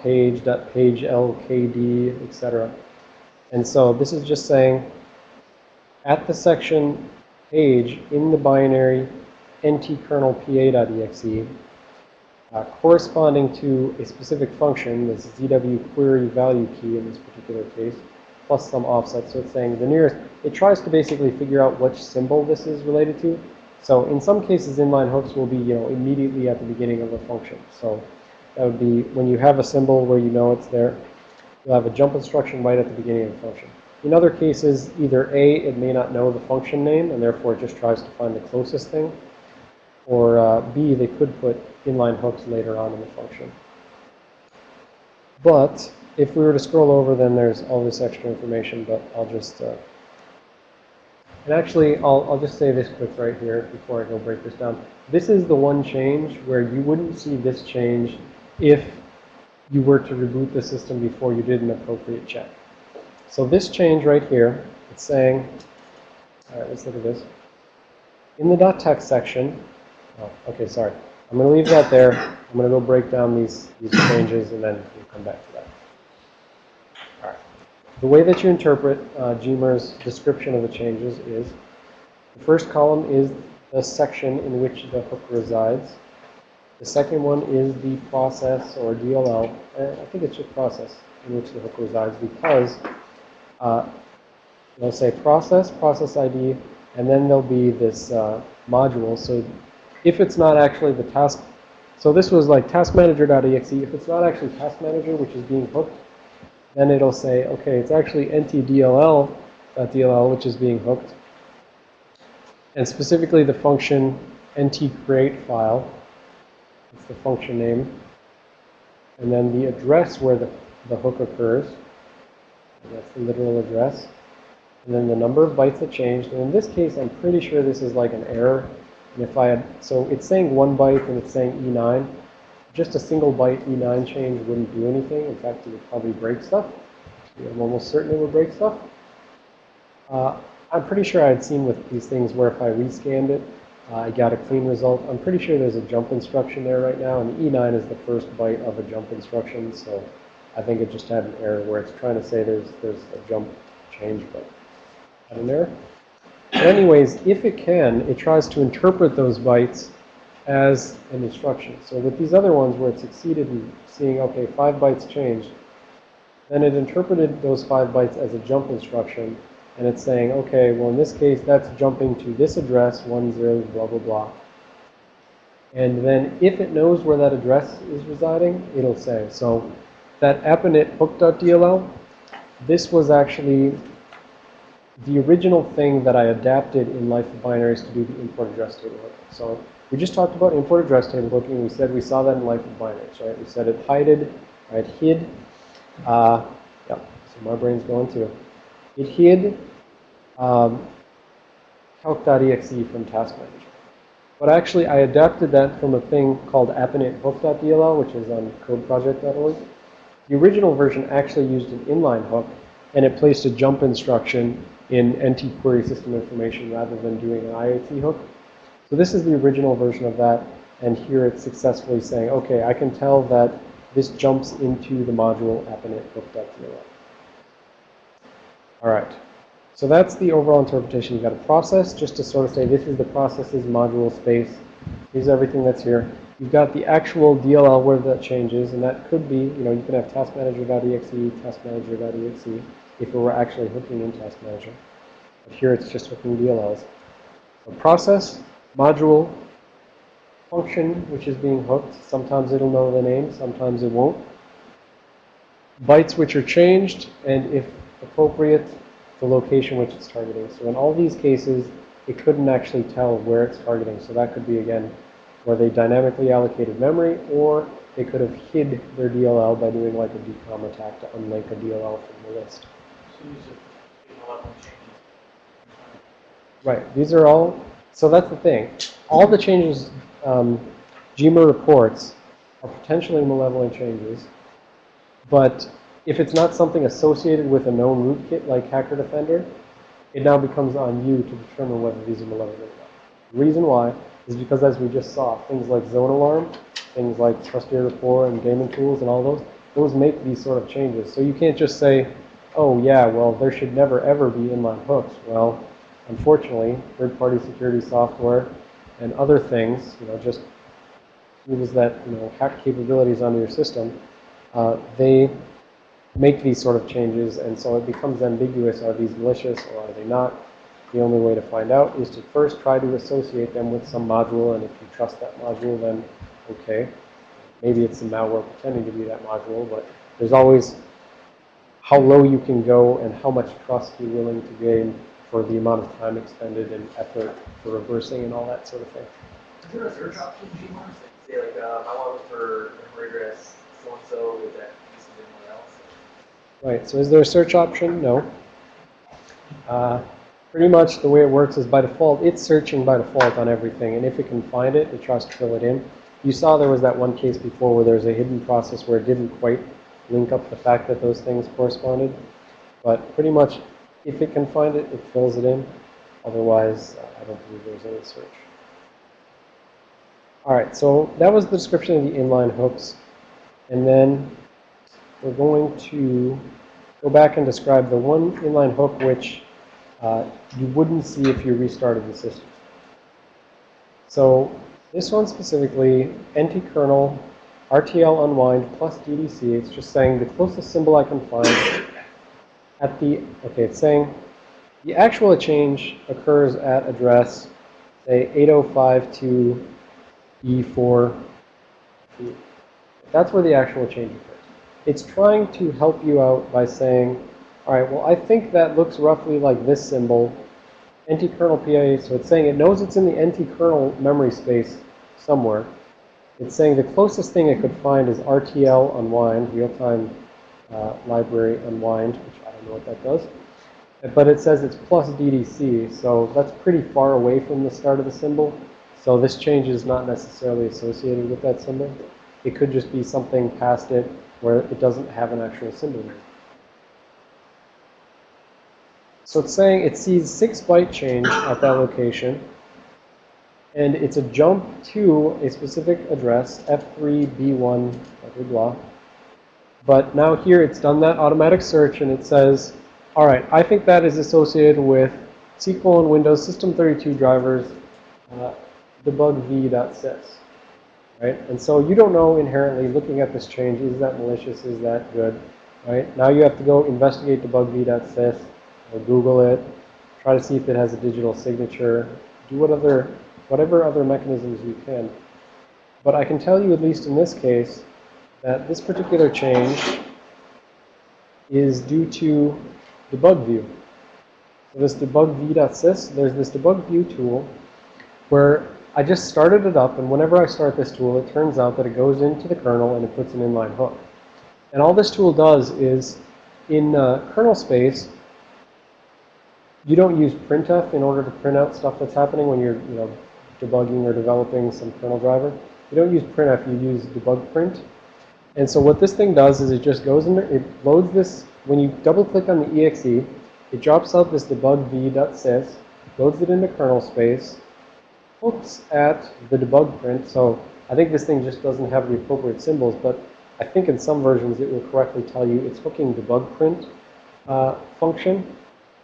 .page, .page lkd, etc. And so this is just saying at the section page in the binary ntkrnlpa.exe uh, corresponding to a specific function, this ZW query value key in this particular case, plus some offset. So it's saying the nearest, it tries to basically figure out which symbol this is related to. So in some cases, inline hooks will be, you know, immediately at the beginning of a function. So that would be when you have a symbol where you know it's there, you'll have a jump instruction right at the beginning of the function. In other cases, either A, it may not know the function name, and therefore it just tries to find the closest thing, or uh, B, they could put inline hooks later on in the function. But if we were to scroll over, then there's all this extra information, but I'll just uh, and actually, I'll, I'll just say this quick right here before I go break this down. This is the one change where you wouldn't see this change if you were to reboot the system before you did an appropriate check. So this change right here, it's saying, all right, let's look at this. In the dot .text section, oh, okay, sorry. I'm going to leave that there. I'm going to go break down these, these changes, and then we'll come back to that. The way that you interpret uh, Gmer's description of the changes is the first column is the section in which the hook resides. The second one is the process or DLL. Uh, I think it's just process in which the hook resides because uh, they'll say process, process ID, and then there'll be this uh, module. So if it's not actually the task, so this was like task manager.exe. If it's not actually task manager, which is being hooked, then it'll say, okay, it's actually ntdll.dll, which is being hooked. And specifically the function ntcreate file. It's the function name. And then the address where the, the hook occurs. That's the literal address. And then the number of bytes that changed. And in this case, I'm pretty sure this is like an error. And if I had, so it's saying one byte and it's saying E9 just a single byte E9 change wouldn't do anything. In fact, it would probably break stuff. I'm almost certain it would break stuff. Uh, I'm pretty sure I'd seen with these things where if I rescanned it, uh, I got a clean result. I'm pretty sure there's a jump instruction there right now, and E9 is the first byte of a jump instruction, so I think it just had an error where it's trying to say there's there's a jump change, but had an error. But anyways, if it can, it tries to interpret those bytes as an instruction. So with these other ones where it succeeded in seeing, okay, five bytes changed, then it interpreted those five bytes as a jump instruction. And it's saying, okay, well, in this case, that's jumping to this address, 10, blah, blah, blah. And then if it knows where that address is residing, it'll say. So that appinit hook.dll, this was actually the original thing that I adapted in Life of Binaries to do the import address table hook. So we just talked about import address table hooking. We said we saw that in Life of Binaries, right? We said it hided, right? Hid. Uh, yeah, so my brain's going too. It hid um, calc.exe from task manager. But actually, I adapted that from a thing called appinit hook.dll, which is on codeproject.org. The original version actually used an inline hook, and it placed a jump instruction in NT query system information rather than doing an IAT hook. So this is the original version of that. And here it's successfully saying, okay, I can tell that this jumps into the module appinit hook.dll. All right. So that's the overall interpretation. You've got a process just to sort of say this is the processes module space. Here's everything that's here. You've got the actual DLL where that changes, and that could be, you know, you can have taskmanager.exe, taskmanager.exe, if it were actually hooking in task manager. But here it's just hooking DLLs. So process, module function which is being hooked. Sometimes it'll know the name, sometimes it won't. Bytes which are changed, and if appropriate, the location which it's targeting. So in all these cases, it couldn't actually tell where it's targeting. So that could be, again, where they dynamically allocated memory, or they could have hid their DLL by doing like a DKOM attack to unlink a DLL from the list. Right. These are all so that's the thing. All the changes um, Gmer reports are potentially malevolent changes. But if it's not something associated with a known rootkit like Hacker Defender, it now becomes on you to determine whether these are malevolent or not. The reason why is because as we just saw, things like Zone Alarm, things like Trusteer Rapport and Gaming Tools and all those, those make these sort of changes. So you can't just say, oh yeah, well there should never ever be inline hooks. Well, unfortunately, third-party security software and other things, you know, just tools that, you know, hack capabilities onto your system, uh, they make these sort of changes, and so it becomes ambiguous. Are these malicious or are they not? The only way to find out is to first try to associate them with some module, and if you trust that module, then okay. Maybe it's some malware pretending to be that module, but there's always how low you can go and how much trust you're willing to gain for the amount of time expended and effort for reversing and all that sort of thing. Is there a search option in Gmars say like, uh, I want to for memory address so-and-so with that piece of anyone else? Right, so is there a search option? No. Uh, pretty much the way it works is by default, it's searching by default on everything. And if it can find it, it tries to fill it in. You saw there was that one case before where there's a hidden process where it didn't quite link up the fact that those things corresponded. But pretty much, if it can find it, it fills it in. Otherwise, I don't believe there's any search. All right, so that was the description of the inline hooks. And then we're going to go back and describe the one inline hook which uh, you wouldn't see if you restarted the system. So this one specifically, NT-kernel RTL unwind plus DDC. It's just saying the closest symbol I can find at the, okay, it's saying the actual change occurs at address, say, 8052E4. That's where the actual change occurs. It's trying to help you out by saying, all right, well, I think that looks roughly like this symbol, ntkrnlpa. So it's saying it knows it's in the NT-kernel memory space somewhere. It's saying the closest thing it could find is RTL unwind, real-time uh, library unwind, which I don't know what that does. But it says it's plus DDC, so that's pretty far away from the start of the symbol. So this change is not necessarily associated with that symbol. It could just be something past it where it doesn't have an actual symbol it. So it's saying it sees 6 byte change at that location. And it's a jump to a specific address, F3B1, blah, blah, blah. But now here it's done that automatic search and it says, all right, I think that is associated with SQL and Windows System 32 drivers, uh, debug v.sys. Right? And so you don't know inherently looking at this change, is that malicious, is that good? Right? Now you have to go investigate debug v.sys or Google it, try to see if it has a digital signature, do what other, whatever other mechanisms you can. But I can tell you, at least in this case, that this particular change is due to debug view. So this debug v.sys, there's this debug view tool where I just started it up, and whenever I start this tool, it turns out that it goes into the kernel and it puts an inline hook. And all this tool does is, in uh, kernel space, you don't use printf in order to print out stuff that's happening when you're, you know, debugging or developing some kernel driver. You don't use printf, you use debug print. And so what this thing does is it just goes in there, it loads this, when you double click on the exe, it drops out this debug v.sys, loads it into kernel space, hooks at the debug print. So I think this thing just doesn't have the appropriate symbols, but I think in some versions it will correctly tell you it's hooking debug print uh, function.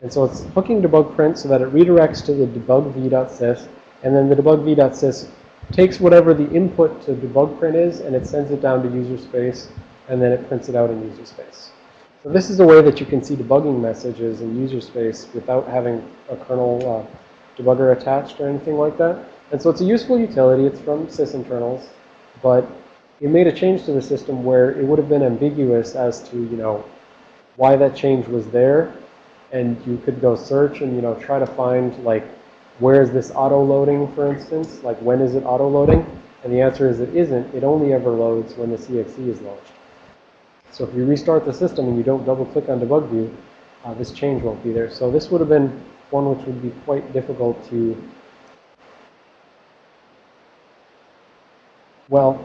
And so it's hooking debug print so that it redirects to the debug v.sys, and then the debug v.sys takes whatever the input to debug print is, and it sends it down to user space, and then it prints it out in user space. So this is a way that you can see debugging messages in user space without having a kernel uh, debugger attached or anything like that. And so it's a useful utility. It's from sysinternals, but it made a change to the system where it would have been ambiguous as to, you know, why that change was there. And you could go search and, you know, try to find, like, where is this auto-loading, for instance? Like, when is it auto-loading? And the answer is it isn't. It only ever loads when the CXC is launched. So if you restart the system and you don't double-click on debug view, uh, this change won't be there. So this would have been one which would be quite difficult to, well,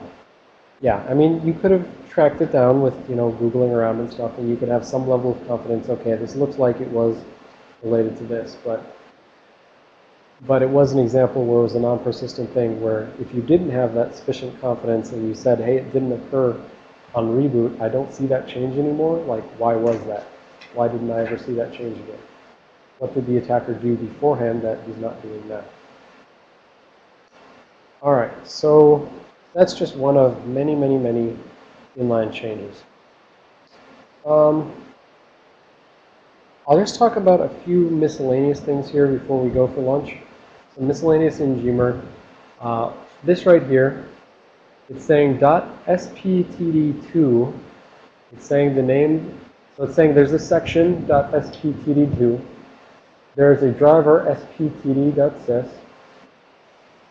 yeah, I mean, you could have tracked it down with, you know, Googling around and stuff, and you could have some level of confidence, okay, this looks like it was related to this, but but it was an example where it was a non-persistent thing where if you didn't have that sufficient confidence and you said, hey, it didn't occur on reboot, I don't see that change anymore, like, why was that? Why didn't I ever see that change again? what did the attacker do beforehand that he's not doing now. All right, so that's just one of many, many, many inline changes. Um, I'll just talk about a few miscellaneous things here before we go for lunch. So miscellaneous in. Uh, this right here, it's saying .sptd2. It's saying the name, so it's saying there's a section .sptd2. There's a driver sptd.sys.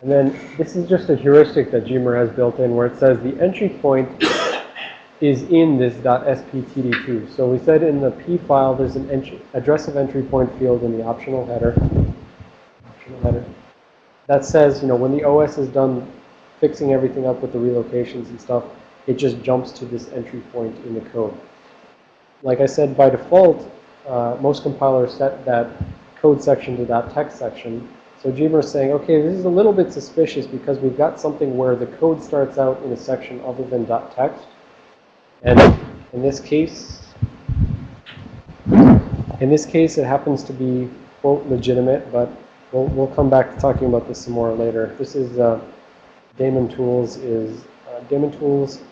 And then this is just a heuristic that Gmer has built in where it says the entry point is in this .sptd2. So we said in the P file there's an address of entry point field in the optional header. Optional header. That says, you know, when the OS is done fixing everything up with the relocations and stuff, it just jumps to this entry point in the code. Like I said, by default, uh, most compilers set that code section to that text section. So Gmer is saying, okay, this is a little bit suspicious because we've got something where the code starts out in a section other than .text. And in this case, in this case, it happens to be, quote, legitimate, but we'll, we'll come back to talking about this some more later. This is, uh, Daemon Tools is, uh, Daemon Tools,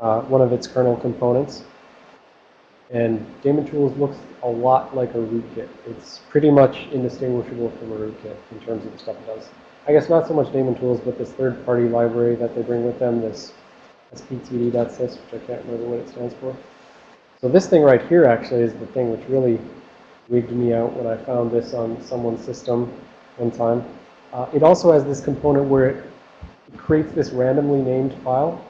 uh, one of its kernel components. And Daemon Tools looks a lot like a rootkit. It's pretty much indistinguishable from a rootkit in terms of the stuff it does. I guess not so much Daemon Tools, but this third-party library that they bring with them, this sptd.sys, which I can't remember what it stands for. So this thing right here actually is the thing which really wigged me out when I found this on someone's system one time. Uh, it also has this component where it creates this randomly named file.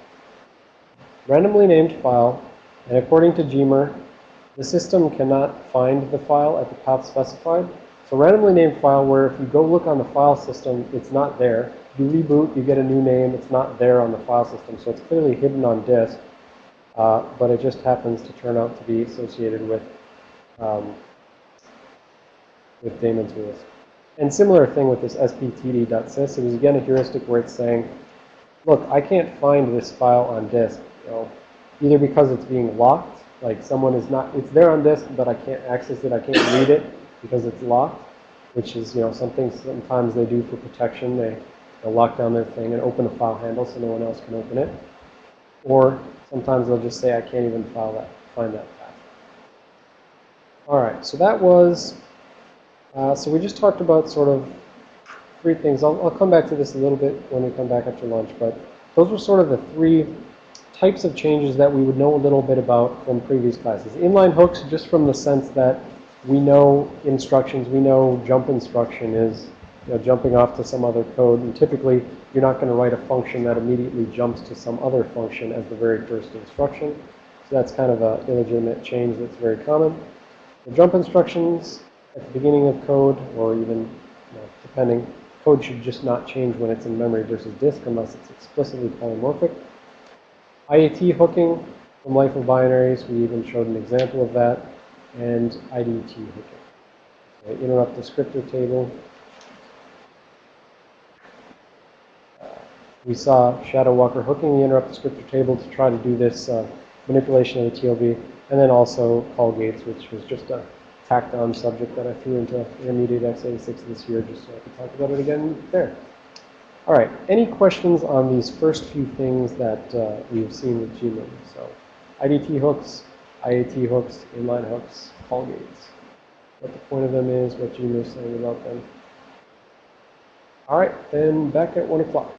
Randomly named file, and according to Gmer, the system cannot find the file at the path specified. So randomly named file where if you go look on the file system, it's not there. You reboot, you get a new name, it's not there on the file system. So it's clearly hidden on disk, uh, but it just happens to turn out to be associated with, um, with daemon tools. And similar thing with this sptd.sys. It was again a heuristic where it's saying, look, I can't find this file on disk, you know, either because it's being locked, like someone is not, it's there on disk, but I can't access it, I can't read it because it's locked, which is, you know, something sometimes they do for protection. They, they'll lock down their thing and open a file handle so no one else can open it. Or sometimes they'll just say, I can't even file that, find that path. All right, so that was, uh, so we just talked about sort of three things. I'll, I'll come back to this a little bit when we come back after lunch, but those were sort of the three types of changes that we would know a little bit about from previous classes. Inline hooks, just from the sense that we know instructions, we know jump instruction is you know, jumping off to some other code. And typically, you're not going to write a function that immediately jumps to some other function as the very first instruction. So that's kind of an illegitimate change that's very common. The jump instructions at the beginning of code, or even you know, depending, code should just not change when it's in memory versus disk unless it's explicitly polymorphic. IAT hooking from Life of Binaries, we even showed an example of that, and IDT hooking. So interrupt descriptor table. We saw Shadow Walker hooking the interrupt descriptor table to try to do this uh, manipulation of the TLB, and then also call gates, which was just a tacked on subject that I threw into intermediate x86 this year just so I could talk about it again there. All right, any questions on these first few things that uh, we've seen with Gmer? So IDT hooks, IAT hooks, inline hooks, call gates. What the point of them is, what Gmer is saying about them. All right, then back at 1 o'clock.